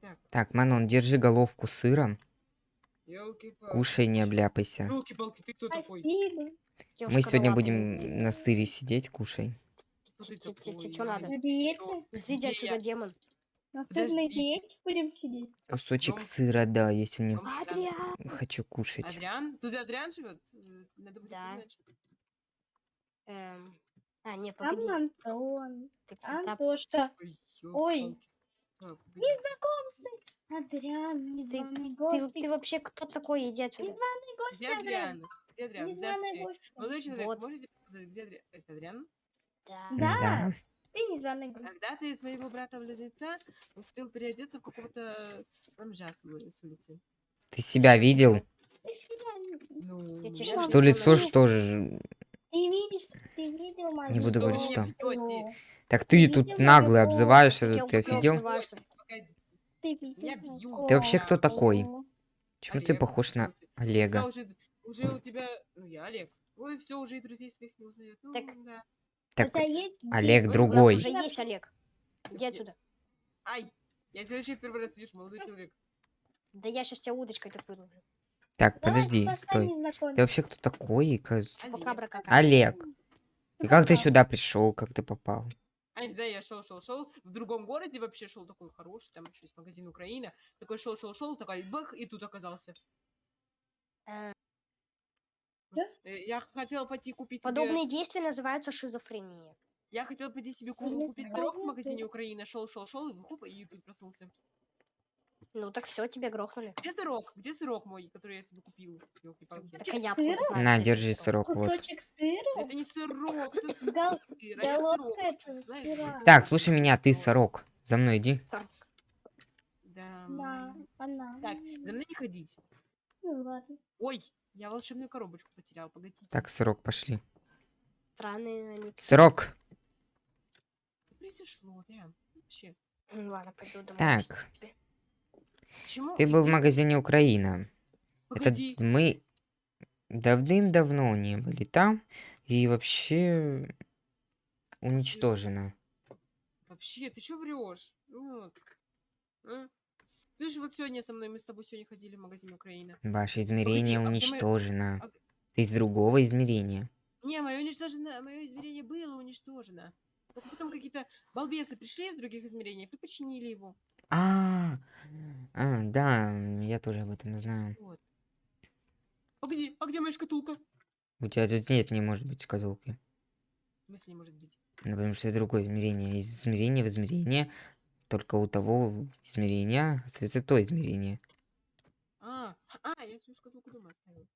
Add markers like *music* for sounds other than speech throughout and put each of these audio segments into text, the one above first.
Так, Так, Манон, держи головку сыра. Кушай, не обляпайся. Елки-палки, ты кто такой? Мы сегодня будем на сыре сидеть, кушай. Чё надо? На диете? Изыди Где отсюда, демон. На сырной диете будем сидеть? Кусочек сыра, да, если не Адриан. Хочу кушать. Адриан? Тут Адриан живет? Надо будет Да. Эм, А, не, Там погоди. Антон. ты куда- Антошка. Ой, Незнакомцы. Адриан, незваный Ты, гость. ты вообще кто такой? Иди отсюда. Незваный гость, Где Адриан? Где Адриан? Незваный гость. Молодой человек, Вот. можете подсказать, где Адриан? Это Адриан? Да. Да. Ты незваный гость. Когда ты своего брата-близнеца успел переодеться в какого-то бомжа с ули- с улицы? Ты себя видел? Ты себя Ну, щас Что лицо что же? Ты видишь, ты видел мою Не буду говорить, что. Так ты Ты тут наглый обзываешься, Ты кто офигел? Ты вообще кто такой? Чего ты Олег, похож на Олега? уже, уже у тебя, ну я Олег. Ой, все, уже и друзей своих не узнает. Ну, Так. да. Так, есть Олег дед. У другой. нас уже есть Олег. Иди отсюда. Ай, я тебя вообще в первый раз вижу, молодой человек. Да я сейчас тебя удочкой так вырублю. Так, Давай подожди, стой. Ты вообще кто такой? Какая. Олег. И Ну как ты да. сюда пришел? Как ты попал? А не знаю, я шел, шел, шел. В другом городе вообще шел такой хороший, там еще есть магазин Украина. Такой шел, шел, шел, такой бах, и тут оказался. Э, Э, Я хотел пойти купить себе- Подобные действия называются шизофрения. Я хотел пойти себе ку- купить здорово пирог в магазине Украина. Шел, шел, шел, и хоп, и тут проснулся. Ну так все, тебя грохнули. Где сырок? Где сырок мой, который я себе купил? Так а я знаю, На, держи сырок? сырок, вот. Кусочек сыра? Это не сырок, это *laughs* сыр. А головка сырок это. Так, слушай меня, ты сорок. За мной иди. Сырок. Да. Да, она. Так, за мной не ходить. Ну ладно. Ой, я волшебную коробочку потерял, погодите. Так, сырок, пошли. Странные они. Сырок. Произошло, да? Вообще. Ну ладно, пойду домой. Так. тебе. Ты был в магазине Украина. Это Погоди. мы давным-давно не были там. И вообще уничтожено. Вообще, ты что врешь? Вот. А? Ты же вот сегодня со мной, мы с тобой сегодня ходили в магазин Украина. Ваше измерение а где мы- уничтожено. а- Ты из другого измерения. Не, мое уничтожено, мое измерение было уничтожено. Только потом какие-то балбесы пришли из других измерений, и починили его. А, а, да, я тоже об этом знаю. Вот. Погоди, а где моя шкатулка? У тебя тут нет, не может быть шкатулки. В смысле, может быть? Ну, потому что это другое измерение. Из измерения в измерение только у того измерения остается то измерение. А, а, я свою шкатулку дома оставил.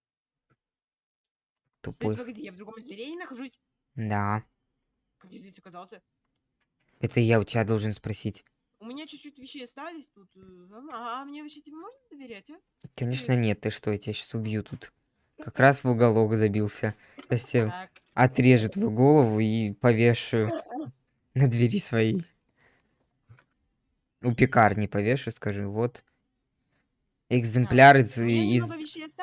То Тупой. есть, погоди, я в другом измерении нахожусь? Да. Как я здесь оказался? Это я у тебя должен спросить. У меня чуть-чуть вещей остались тут. э, А, а мне вообще тебе можно доверять, а? Конечно нет, ты что, я тебя сейчас убью тут. Как раз в уголок забился. Сейчас Так, отрежу твою голову и повешу на двери своей. У пекарни повешу, скажу, вот. Экземпляр из, из,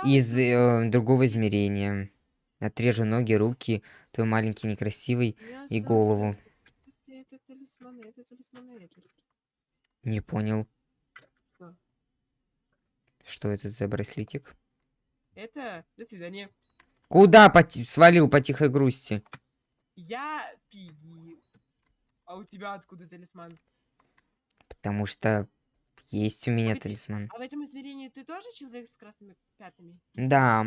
из э, другого измерения. Отрежу ноги, руки, твой маленький некрасивый. и голову. Это талисманы, это талисманы, это. Не понял, Что? что это за браслетик. Это, до свидания. Куда поти- свалил по тихой грусти? Я Пиги. А у тебя откуда талисман? Потому что есть у меня Погоди, талисман. А в этом измерении ты тоже человек с красными пятнами? Да.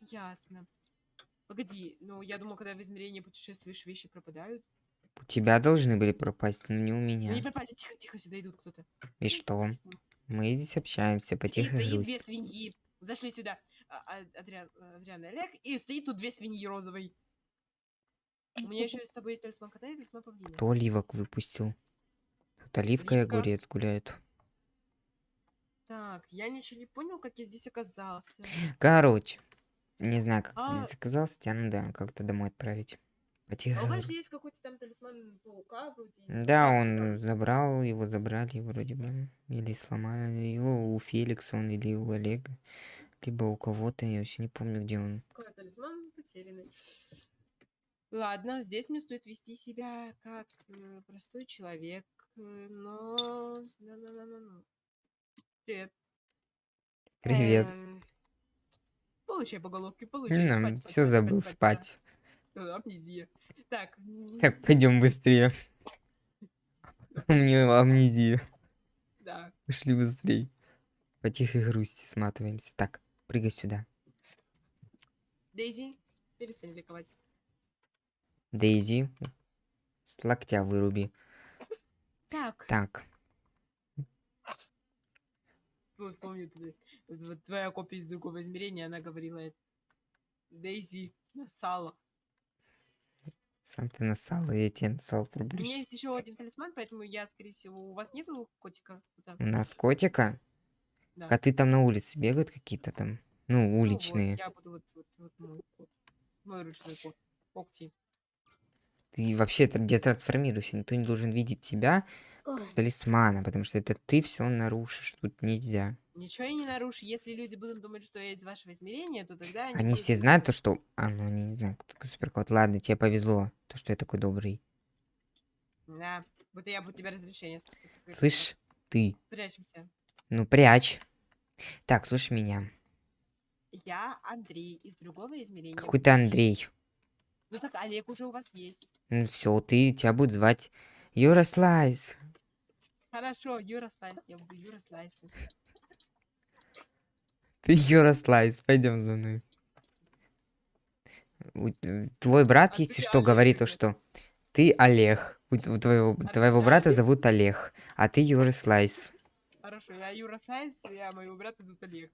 Ясно. Погоди, ну я думал, когда в измерении путешествуешь, вещи пропадают. У тебя должны были пропасть, но не у Ну, не меня. пропали, тихо, тихо, сюда идут кто-то. И что? Мы здесь общаемся по И стоит две свиньи. Зашли сюда. А, а, Адриан, Адриан и Олег. И стоит тут две свиньи розовой. У меня еще с тобой есть талисман кота и талисман павлина. Кто оливок выпустил? Тут оливка и Оливка. огурец гуляют. Так, я ничего не понял, как я здесь оказался. Короче, не знаю, как А- здесь оказался, тебя надо как-то домой отправить. По А у вас же есть какой-то там талисман паука вроде. Да, он забрал, его забрали вроде бы. Или сломали его у Феликса он или у Олега. Либо у кого-то, я вообще не помню, где он. Какой талисман потерянный. Ладно, здесь мне стоит вести себя как э, простой человек. э, но... на-на-на-на-на. Привет. Привет. Эм, Получай по головке, получай. спать, спать, все спать, забыл спать, спать. да. Э, Амнезия. Так. Так, пойдем быстрее. У меня амнезия. Да. Пошли быстрей. По тихой грусти сматываемся. Так, прыгай сюда. Дейзи, перестань ликовать. Дейзи, с локтя выруби. Так, Так, вот помню, твоя копия из другого измерения, она говорила, Дейзи, насала. Сам ты насал, и я тебе насал У меня проблюсь. есть еще один талисман, поэтому я, скорее всего, у вас нету котика? Да. У нас котика. Да. Коты там на улице бегают какие-то там. Ну, Ну вот, уличные. я буду вот, вот, вот мой кот. Мой ручной кот. Когти. Ты вообще где трансформируйся. Никто не должен видеть тебя ой, с талисмана, потому что это ты все нарушишь. Тут нельзя. Ничего я не нарушу. Если люди будут думать, что я из вашего измерения, то тогда они... Они все знают то, что... А, ну они не знают, кто такой суперкот. Ладно, тебе повезло, то, что я такой добрый. Да. Вот я буду тебя разрешение ты Слышь, ты. Прячемся. ну прячь. Так, слушай меня. Я Андрей из другого измерения. Какой ты Андрей? Ну так Олег уже у вас есть. Ну все, ты, тебя будут звать Юра Слайс. Хорошо, Юра Слайс. Я буду Юра Слайс. Слайс, пойдем за мной. Твой брат, А если что, Олег говорит что ты Олег. У твоего, твоего я брата зовут Олег, а ты Юра Слайс. Хорошо, я Юра Слайс, а моего брата зовут Олег.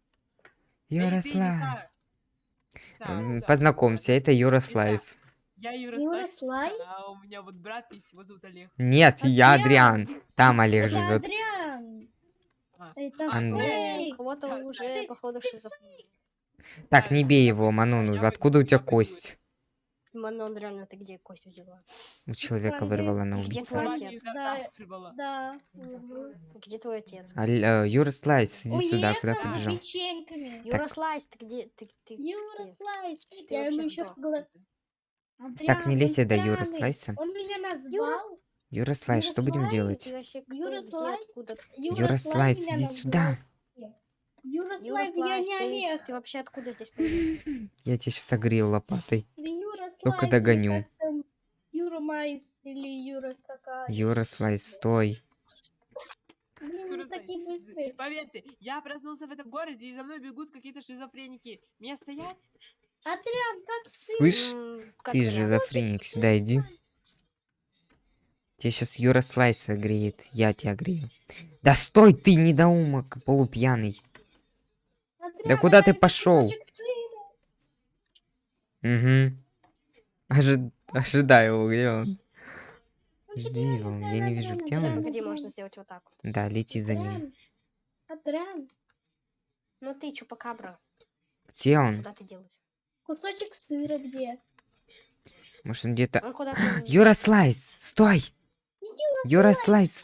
Юра Слайс. Познакомься, это Юра Лиса. Слайс. Я Юра Юра Слайс, а у меня вот брат есть, его зовут Олег. Нет, я Адриан. Там Олег Это живет. Адриан. А, Это Ан- фейк. у кого-то уже, походу, шизофрения. Так, не я бей его, Манон. Откуда у тебя кость? Манон, реально, ты где кость взяла? У человека вырвала на Где улице. твой Сама отец? Да. Да. мгм. Где твой отец? Аль- э, Юра Слайс, иди сюда, куда печеньками. Юра Слайс, ты где? Ты, ты Юра где? Слайс. Ты Я ему еще. Так, не лезь до странный. Слайса. Он меня Юра назвал. Юра Слайс, Юра что будем делать? Ты? Юра? Откуда? Юра меня иди сюда. Юра Юра Слайс, я не ты, Олег. ты вообще откуда здесь *laughs* появился? Я тебя сейчас согрею лопатой. Юра Только догоню. Юра Майс или Юра какая. Юра Слайс, стой. Блин, такие быстрые. Поверьте, я проснулся в этом городе, и за мной бегут какие-то шизофреники. Мне стоять? Адриан, как Слышь, М, как ты шизофреник, сюда иди. Тебя сейчас Юра Слайс огреет. Я тебя грею. Да стой ты, недоумок, полупьяный. Адриан, куда это ты пошел? Угу. Ожи- Ожидай его, где он? Жди его, я не вижу, где он. Погоди, можно сделать вот так вот. Да, лети за ним. Адриан, Ну ты, чупакабра, Где он? куда ты делась? кусочек сыра где? Может, он где-то... Юра Слайс, стой! Юра Слайс!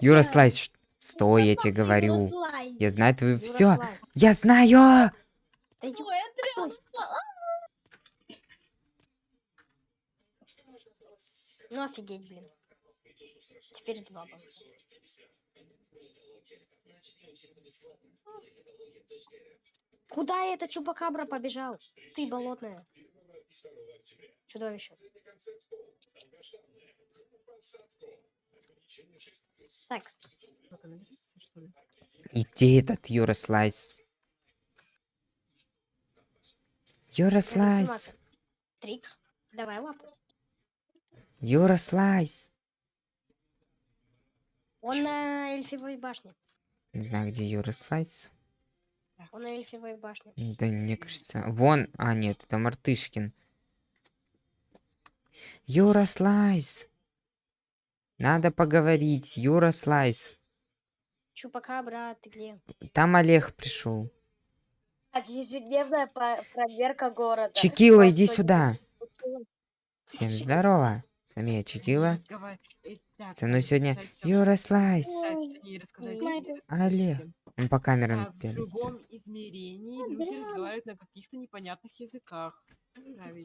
Юра Слайс, стой, я тебе говорю. Я знаю твою... Все, я знаю! А, Ну офигеть, блин. Теперь два бомба. Куда этот чупакабра побежал? Ты болотная. Чудовище. Так? И где этот Юра Слайс? Юра надо Слайс! сниматься. Трикс, давай лапу. Юра Слайс! Он на эльфивой башне. Не знаю, где Юра Слайс. Он на эльфивой башне. Да, мне кажется... Вон... А, нет, это Мартышкин. Юра Слайс! Надо поговорить, Юра Слайс. Чупакабра, ты где? Там Олег пришел. Так, ежедневная проверка города. Чекила, иди сюда. Всем здорово. С вами я Чекила. Э, Со мной сегодня. Юра Слайс. Олег. Он по камерам в другом измерении люди Адриан. разговаривают на каких-то непонятных языках.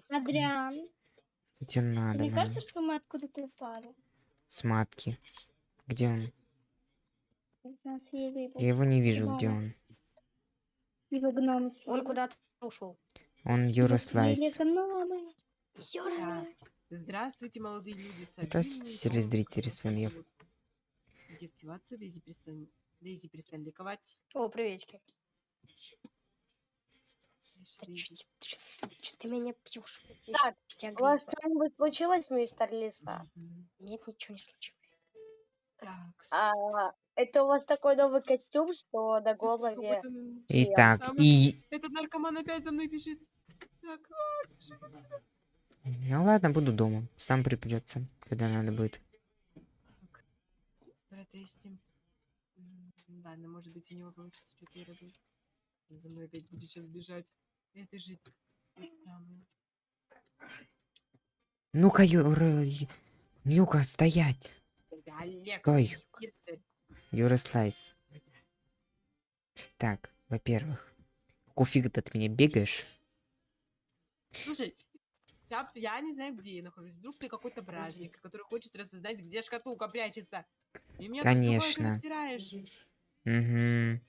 Адриан, Что тебе надо, мне кажется, что мы откуда-то упали. С матки. Где он? Я его не вижу, где он. Его съели. Он куда-то ушел. Он. Все Да. Здравствуйте, молодые люди. Здравствуйте, телезрители, с вами я. Деактивация, Дейзи перестань... Дейзи перестань ликовать. О, приветики. Чё ты- меня пьешь? Так, У вас что-нибудь случилось, мистер Лиса? Нет, ничего не случилось. Так, А, это у вас такой новый костюм, что на с голове... какой-то, м, Итак, Там и... Этот наркоман опять за мной бежит. Так, а, Ну ладно, буду дома. Сам припрется, когда надо будет. так. Протестим. Ладно, может быть, у него получится что-то и. Он за мной опять будет сейчас бежать. Это же... Ну-ка, Юра... Юка, стоять. Олег, Стой. если- Юрослайс. Так, во-первых, кофиг ты от меня бегаешь? Слушай, я, я не знаю, где я нахожусь. Вдруг ты какой-то бражник, который хочет рассознать, где шкатулка прячется. И другое Конечно. втираешь. Угу.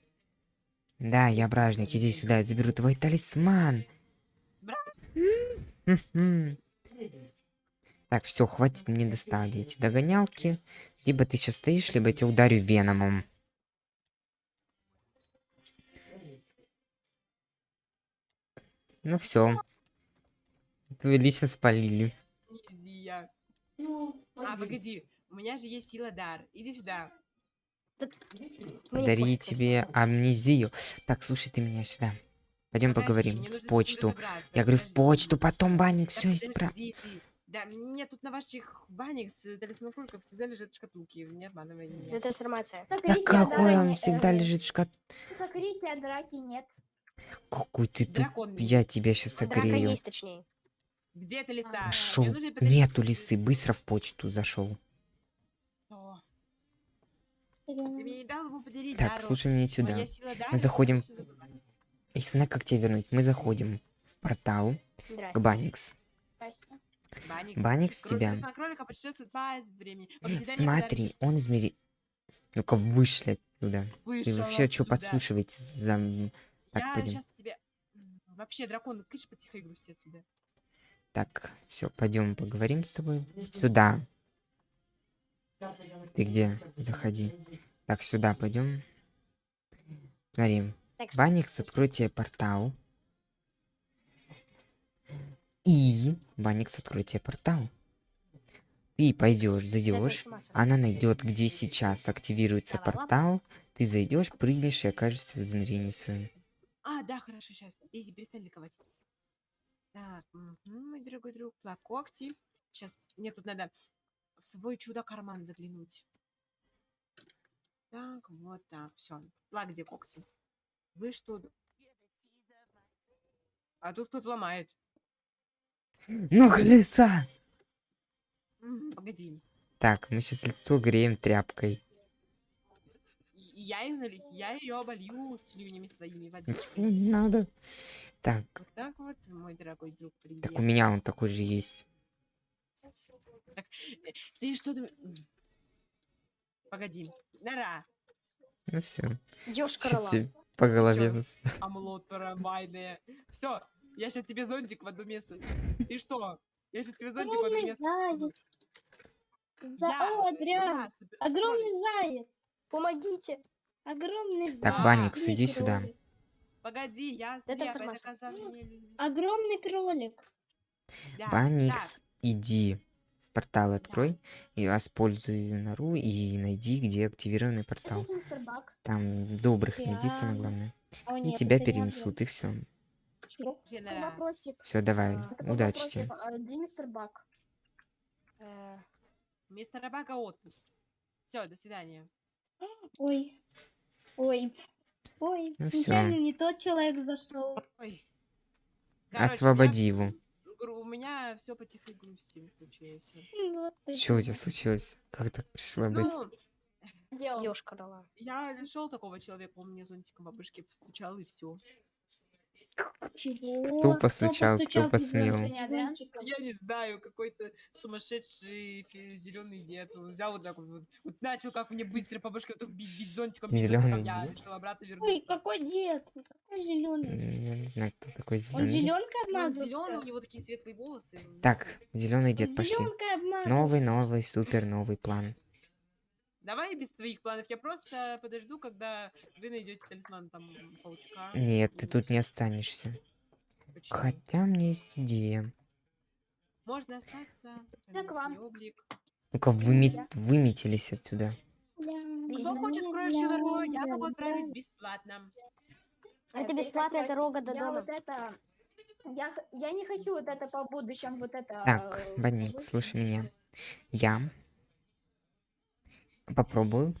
Да, я бражник, иди сюда, я заберу твой талисман. Так, все, хватит мне достали эти догонялки. Либо ты сейчас стоишь, либо я тебя ударю веномом. Ну все. Вы лично спалили. А, погоди, у меня же есть сила дар. Иди сюда. Дари тебе амнезию. Так, слушай, ты меня сюда. Пойдем поговорим в почту. Я говорю, в почту, потом банник все подождите. Да, мне тут на ваших банях с талисман кроликов всегда лежат шкатулки. Не обманывай меня. Это информация. Да какой он всегда э, лежит в шкат... Закрытия драки нет. Какой ты тут... Я тебя сейчас Драка согрею. есть, точнее. Где ты листа? Пошел. Нету лисы, быстро в почту зашел. Так, слушай меня сюда. Мы заходим- я знаю, как тебя вернуть. Мы заходим в портал к. Баникс. Баникс тебя. объединении Смотри, он измери... Ну-ка, вышли оттуда. подарочек. Ты Вышел вообще что подслушиваете за... Так, Я пойдем. сейчас тебе... Вообще, дракон, кыш потихо грусти отсюда. Так, все, пойдем поговорим с тобой. Сюда. Ты где? Заходи. Так, сюда пойдем. Смотри, Баникс откроет тебе портал. И Баникс откроет тебе портал. Ты пойдешь, зайдешь. Она найдет, где сейчас активируется портал. Ты зайдешь, прыгнешь и окажешься в измерении своем. А, да, хорошо, сейчас. Дейзи, перестань ликовать. Так, мгм, мой дорогой друг, плакокти. Сейчас, мне тут надо свой чудо-карман заглянуть. Так, вот так, все. Плак, где когти? Вы что? А тут кто-то ломает. Ну, колеса! Погоди. Так, мы сейчас лицо греем тряпкой. Я я ее оболью слюнями своими водичкой. Не надо. Так, Вот так вот, мой дорогой друг, привет. так у меня он такой же есть. Э, Ты что думаешь? М. Погоди. Нора. Ну все. Рола. тебе по голове. Амулот трамвайные. Все, я сейчас тебе зонтик в одно место. Ты что? Я сейчас тебе зонтик в одно место. заяц. За... Я- О, Адриан. Огромный заяц. Помогите. Огромный заяц. Так, Да. Баникс, иди сюда. Погоди, я Это слепая, доказав мне- Огромный кролик. Да, Баникс, иди в портал открой и используй нору и найди, где активированный портал. Там добрых найди, самое главное. О, И тебя перенесут, и все. Все, давай, А, удачи тебе. А Где мистер Бак? Э, Мистер Рабака отпуск. Все, до свидания. Ой. Ой. Ой. Ну. Нечаянно не тот человек зашел. Ой. Короче, Освободи его. Гру- У меня все по тихой грусти случилось. Это Что у тебя случилось? Как так пришла быстро? Ну, он? Ёшка рола. я нашел такого человека, он мне зонтиком по башке постучал, и все. Чего? Кто постучал, кто постучал посмел? безумным зонтиком? Я не знаю, какой-то сумасшедший зеленый дед. Он взял вот так вот, вот, начал как мне быстро по башке вот бить, бить зонтиком, бить Зелёный зонтиком. Я решил обратно Ой, вернуться. какой дед? Какой зеленый? Я не знаю, кто такой Он зеленый. зеленкой Ну, он обмазался? зеленый, у него такие светлые волосы. Так, зеленый дед, Он пошли. Новый, новый, супер новый план. Давай без твоих планов. Я просто подожду, когда вы найдете талисман там паучка. Нет, ты тут не останешься. Почему? Хотя у меня есть идея. Можно остаться. Так вам. Ну-ка, выме- выметились отсюда. Кто хочет скроющую дорогу, я могу отправить бесплатно. Это Я бесплатно, это перехотела. рога до Я дома. вот это... Я, я не хочу вот это по будущем, вот это... Так, э, Банник, вот. слушай меня. Я попробую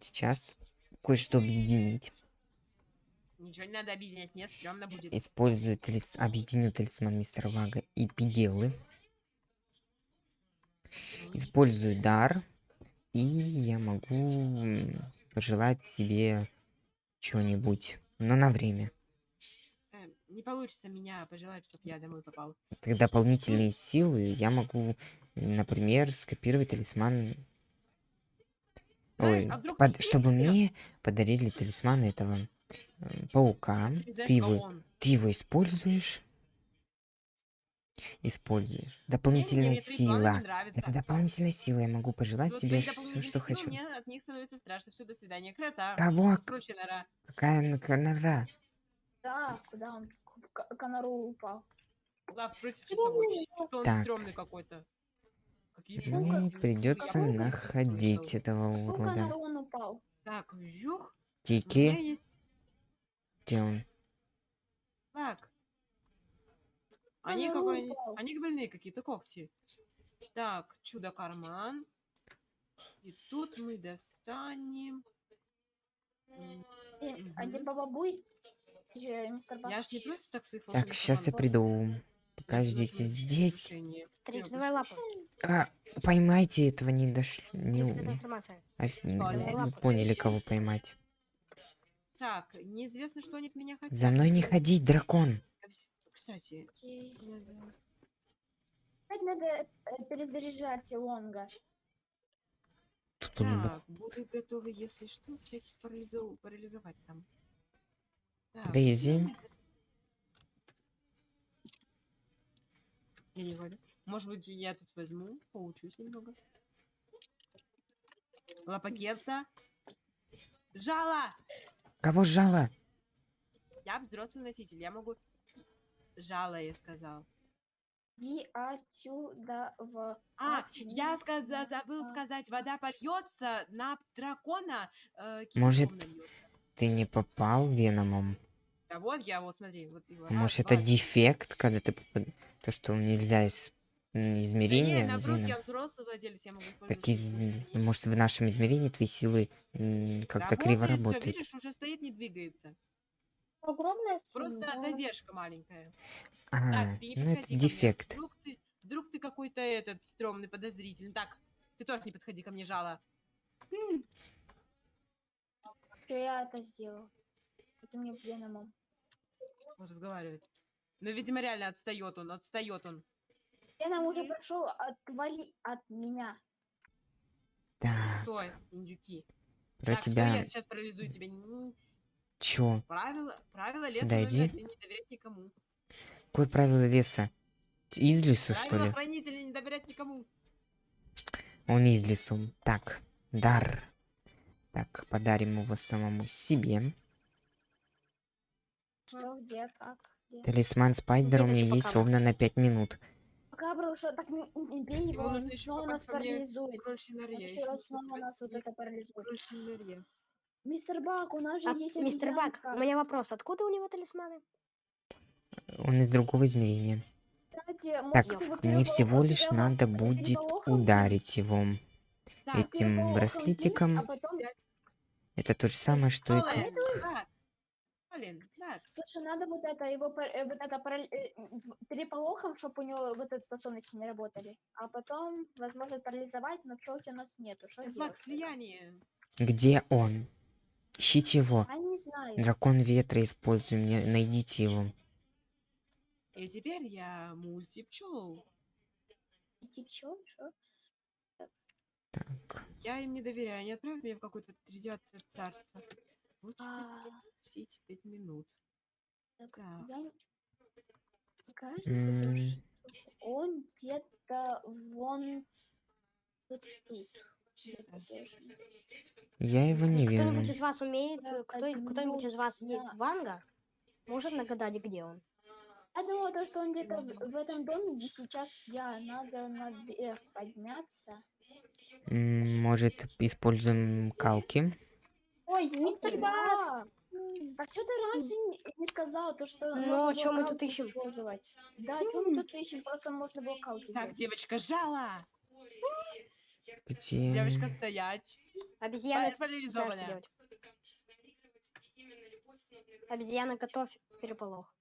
сейчас кое-что объединить. Ничего не надо объединять, мне стрёмно будет. Использую талис... объединю талисман мистера Вага и Пигелы. Использую дар. И я могу пожелать себе что-нибудь. Но на время. Э, Не получится меня пожелать, чтобы я домой попал. Так дополнительные силы я могу, например, скопировать талисман. Ой, а под- чтобы мне подарили талисман этого э, паука. Ты знаешь, Ты его, он? ты его используешь. Используешь. Дополнительная мне планы сила. Это дополнительная сила. Я могу пожелать Вот себе твои все, что силы, хочу. Мне от них становится страшно. Все, до свидания. Крота. Кого? Круче нора. Какая нора? Да, куда он? К- к- Конору упал. Лав против часовой. Что он Так. стрёмный какой-то. Мне придется находить слышал. этого урода. Упал. Так, жух. Тики, есть где он? Так. Они какой они, больные какие-то когти. Так, чудо-карман. И тут мы достанем. М, И- А где Мгм. Баба Буй? Э, Мистер? Я ж не просто так своих Так, сейчас я приду. Пока возьму, ждите чтобы здесь. Трикс, давай лапу. А, поймайте этого не дошло. Не, вы лапу. поняли, кого поймать. Так, неизвестно, что они от меня хотят. За мной не ходить, дракон. А Кстати, надо- Опять надо э, перезаряжать Лонга. Тут он так, буду готова, если что, всяких парализов- парализовать там. Так, Дейзи. где у меня- Я не говорю. Может быть, я тут возьму, поучусь немного. Лапагетта. Жало! Кого жало? Я взрослый носитель, я могу... Жало, я сказал. Иди отсюда в... А, я сказа, забыл а. сказать, вода польется на дракона, э, Может. Ты не попал веномом? Да вот я, вот смотри, вот его. А раз, Может, два, это дефект, когда ты То, что нельзя из м, Да измерения не, наоборот, веном? я взрослый владелец, я могу Так из... может в нашем измерении твои силы как-то криво работают. видишь, уже стоит, не двигается. Огромная Просто семья. задержка маленькая. А, Так, ты не ну это дефект. Вдруг ты, вдруг ты какой-то этот стрёмный, подозрительный. Так, ты тоже не подходи ко мне, жало. Что я это сделал? Это мне Веномом. Он разговаривает. Ну, видимо, реально отстает он, отстает он. Веном уже прошел, отвали от меня. Так, Стой, индюки. про так, стой, тебя... я сейчас парализую тебя. Чё? Правило, правило леса Сюда иди. один, не доверять никому. Какое правило леса? Из лесу, что Правило ли? хранителя не доверять никому. Он из лесу. Так, дар. Так, подарим его самому себе. Что, где, как, где? Талисман Спайдера у Где ты, меня есть ровно на 5 минут. Пока, бро, что так не, не бей его, он снова нас парализует. Он снова нас вот это парализует. Мистер Бак, у нас же А, есть мистер Бак, у меня вопрос. Откуда у него талисманы? Он из другого измерения. Кстати, Так, мне всего лишь надо будет ударить его Так, этим браслетиком. а потом-. Это то же самое, что и Колин, как... Колин, так. Слушай, надо вот это, его, э, вот это э, переполохом, чтобы у него вот эти способности не работали. А потом, возможно, парализовать, но пчелки у нас нету. Что делать? Слияние. Где он? Ищите его. А не знаю. Дракон ветра используй мне. Найдите его. И теперь я мультипчел. Идти пчел, что? Так, Так. Я им не доверяю, они отправят меня в какое-то тридевятое царство. Лучше А. все эти пять минут. так, Так. я... Кажется, М. что он где-то вон вот тут. Я его не вижу. Кто-нибудь из вас умеет, Да, э, кто, так, кто-нибудь из вас да. Ванга? Может нагадать, где он? Я думала, то, что он где-то в, в этом доме, где сейчас я. Надо наверх подняться. Может, используем калки? Ой, мистер Бас! А, так что ты раньше не, не сказал, то, что Ну, а было мы тут ищем? использовать? Да, что мы тут ищем? Просто можно было калки Так, девочка, жала! Где? Девочка, стоять! Обезьяна, знаешь, что делать? Обезьяна, готовь переполох.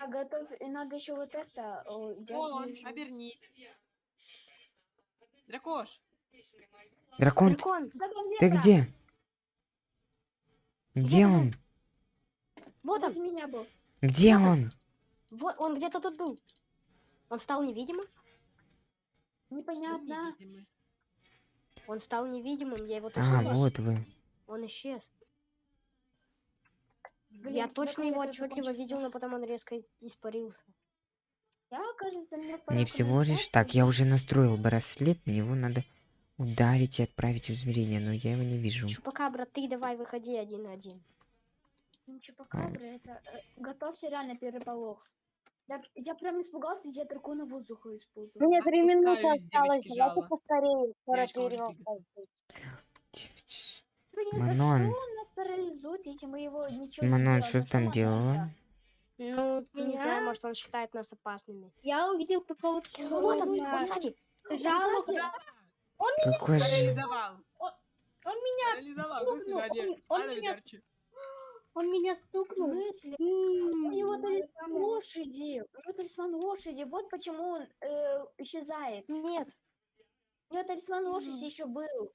А готов, и надо еще вот это. о, Вон, вижу. обернись. Дракош, Дракон, Дракон, Дракон ты где? Где он? вот он, меня был. Где Вот он. вот он где-то тут был. Он стал невидимым? Непонятно. невидимый? Он стал невидимым, я его А, точно... вот вы. Он исчез. Блин, я точно его отчетливо видел, но потом он резко испарился. Я, кажется, мне Не всего лишь так. Я уже настроил браслет, на него надо ударить и отправить в измерение, но я его не вижу. Чупакабра, ты давай выходи один на один. Ну, Чупакабра, это... э, готовься реально переполох. Я, я прям испугался, я дракона воздуха использовал. Мне три минуты осталось, давайте поскорее. Скоро перевал Манон. что он нас парализует, если мы его ничего не Манон, что ты там делала? Ну, не знаю, может он считает нас опасными. Я увидел какого-то Вот он, он сзади. Жало. Кстати, Какой же... Парализовал! Он меня, стукнул, он- он меня *gasps* он меня стукнул. смысле? М, У него талисман самое. лошади. У него талисман лошади. Вот почему он э, исчезает. Нет, У него талисман лошади Мгм. еще был.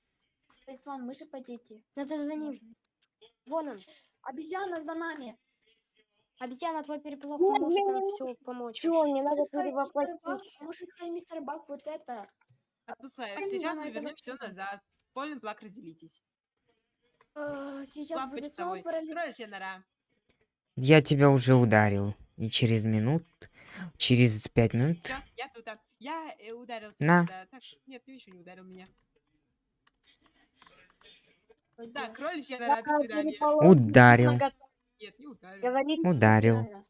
Талисман мыши потеки. надо за ним. Вон он. Обезьяна за нами. Обезьяна, твой переполох Нет, может нам все помочь. Чё, мне надо перевоплотиться. может, мистер Бак вот это. Отпускаю. Блин, Сейчас мы вернем все назад. Полин плак разделитесь. э, сейчас Плак будет снова парализ- Кроличья нора. Я тебя уже ударил. И через минут... Через пять минут... Всё, я тут. а. Я э, ударил тебя. На. да. Так, нет, ты еще не ударил меня. Так, кроличья нора, до свидания. Ударил. Нет, не ударил. Говорит, Ударил.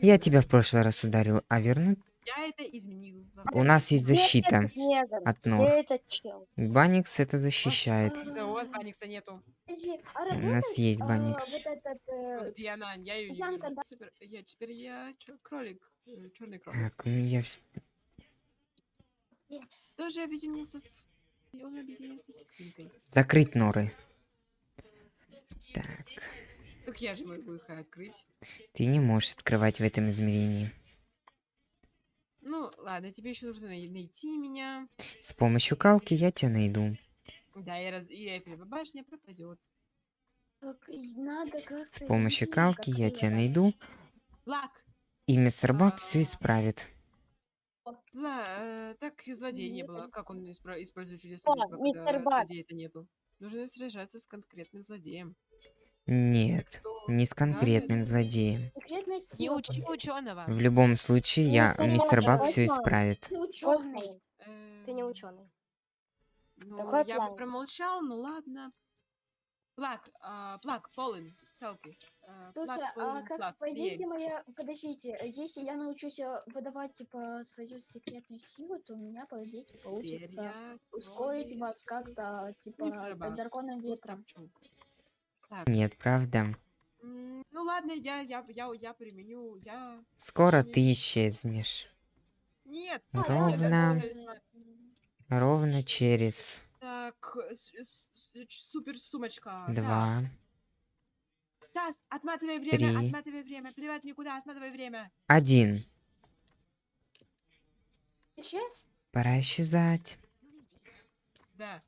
Я тебя в прошлый раз ударил, а вернуть... Я это изменил. У нас есть защита от. Где чел? Баникс это защищает. Да, у вас Баникса нету. А У нас есть а, Баникс. э, Где она? Я ее. Супер. Я теперь я кролик. Черный кролик. Так, ну я... Тоже объединился с... объединился с спинкой. Закрыть норы. Так. Так я же могу их открыть. Ты не можешь открывать в этом измерении. Ладно, тебе еще нужно най- найти меня. С помощью калки я тебя найду. Да, и, раз... и Эйфелева башня пропадет. так, надо. С помощью калки я тебя найду. Лак! И мистер Бак все А. исправит. Ла... э, так и злодея не было. Как он использует чудесные О, типа, мистер когда Бак. злодея-то нету? Нужно сражаться с конкретным злодеем. Нет, не с конкретным злодеем. Секретная Не сила. учи ученого. В любом случае, я, мистер Бак все исправит. Ты ученый. Ты не Эм, ученый. Ну, Какой я бы промолчал, ну ладно. Плак, а, плак, полын, телки. а, Слушай, плак, а как, плак, по идее, смеемся. моя... Подождите, э, если я научусь э, выдавать, типа, свою секретную силу, то у меня, по идее, получится я ускорить вас как-то, типа, Бак. драконом ветром. Так, Нет, правда. ну ладно, я, я, я, я применю, я... Скоро не- ты исчезнешь. Нет! Ну, Ровно. Ровно через Так, супер сумочка. Два. Сас, отматывай время, три. отматывай время, плевать никуда, отматывай время. Один. Исчез? Пора исчезать. Да.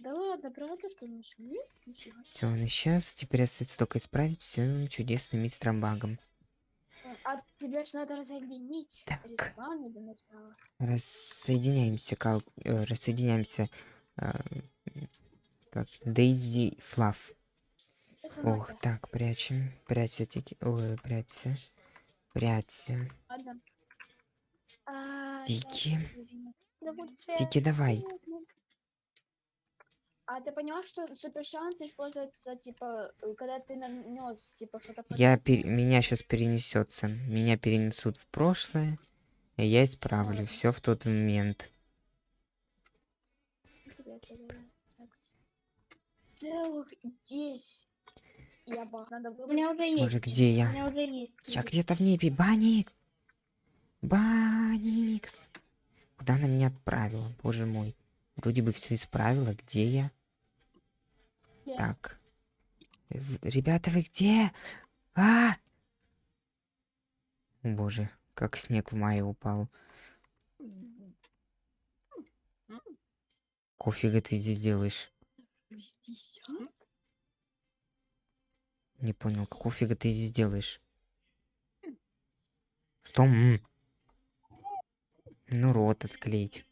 Да ладно, правда, что он. Все, он исчез. Теперь остается только исправить все чудесным мистером Багом. А тебе же надо разъединить Так. для начала. Рассоединяемся, кал... э, рассоединяемся. э, как Дейзи сама Ох, тебя. так, прячем. Прячься, тики. Ой, прячься. Прячься. Ладно. А, Тики. Тики, давай. А ты поняла, что супер шанс используется, типа, когда ты нанес, типа, что-то Я пер- Меня сейчас перенесется. Меня перенесут в прошлое. И я исправлю Ладно. все в тот момент. Целых 10. Я бах, надо У меня уже есть. Боже, где У я? меня уже есть. Я где-то в небе. Баник! Баникс! Куда она меня отправила? Боже мой. Вроде бы все исправила. Где я? Так. Ребята, вы где? А! О, боже, как снег в мае упал. Кофига ты здесь делаешь? Здесь? Не понял, какого фига ты здесь делаешь? Что? м? Ну, рот отклеить.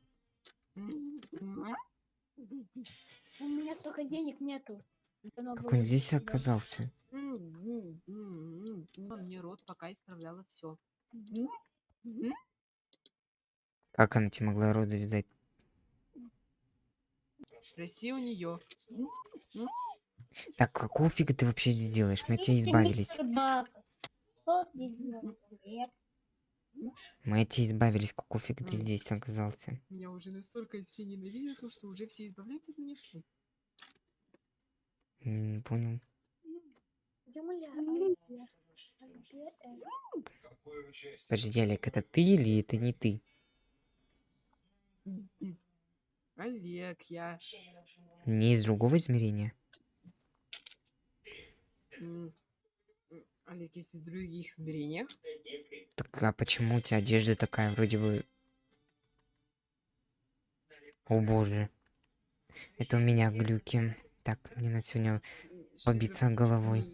У меня столько денег нету. Как он здесь оказался? Мне рот пока исправляла все. Как она тебе могла рот завязать? Спроси у нее. Так, какого фига ты вообще здесь делаешь? Мы от тебя избавились. Бак. Что здесь делает? Нет. Мы тебя избавились. Фига ты здесь оказался? Меня уже настолько все ненавидят, то, что уже все избавляются от меня. Не понял. Подожди, Олег, это ты или это не ты? Олег, я. Не из другого измерения? Олег, если в других измерениях. Так а почему у тебя одежда такая вроде бы... О боже. Это у меня глюки. Так, мне на сегодня Побиться головой.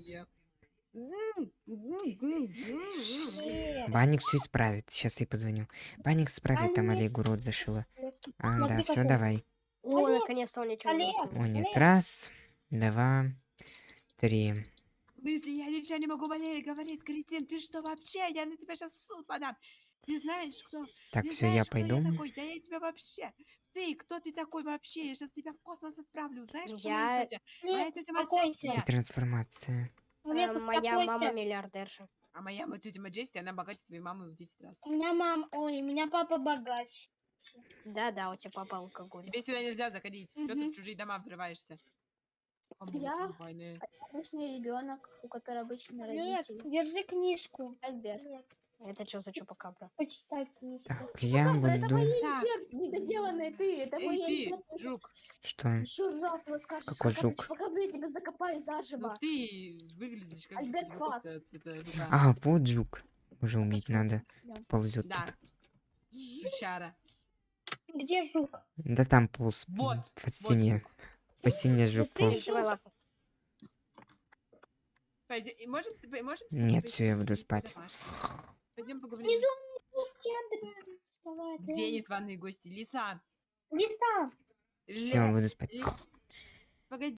Банник все исправит. Сейчас я позвоню. Банник исправит, там. Олегу рот зашила. А, да, все, давай. О, наконец-то он ничего не. О, нет, раз, два, три. Если я ничего не могу болеть, говорить, Кристин, ты что вообще? Я на тебя сейчас в суд подам. Ты знаешь, кто? Так, все, я пойду. я такой? Да я тебя вообще. Ты, кто ты такой вообще? Я сейчас тебя в космос отправлю. Знаешь, кто Я- моя тетя? Моя Олег, тетя успокойся. Маджестия. И трансформация. Э, Моя мама миллиардерша. А моя тетя Маджестия, она богатее твоей мамы в 10 раз. У меня мам, ой, у меня папа богач. Да-да, у тебя папа алкоголь. Тебе сюда нельзя заходить. Что ты в чужие дома врываешься? А вот Я? войны. обычный ребенок, у которого обычные Олег, родители. держи книжку. Альберт. Олег, Это что за чупакабра? почитай книжку. Так, я буду... Так, Альберт, недоделанный ты, это мой эй ты, жук, Что? Еще раз его скажешь, Какой жук? пока я тебя закопаю ну заживо. ты выглядишь как Альберт жук Фаст. А, вот жук. Уже убить Пошёл. надо. Идём. Ползет Да. тут. Жучара. Где жук? Да там полз Вот, по вот стене. жук. По стене жук ты полз. жук. Давай лапу. Пойдём, и можем, можем Нет, всё, я буду спать. *gasps* Пойдем поговорим. Андрей. незваные гости? Лиса. Лиса. Все, Ле- буду спать. Ли- Погоди.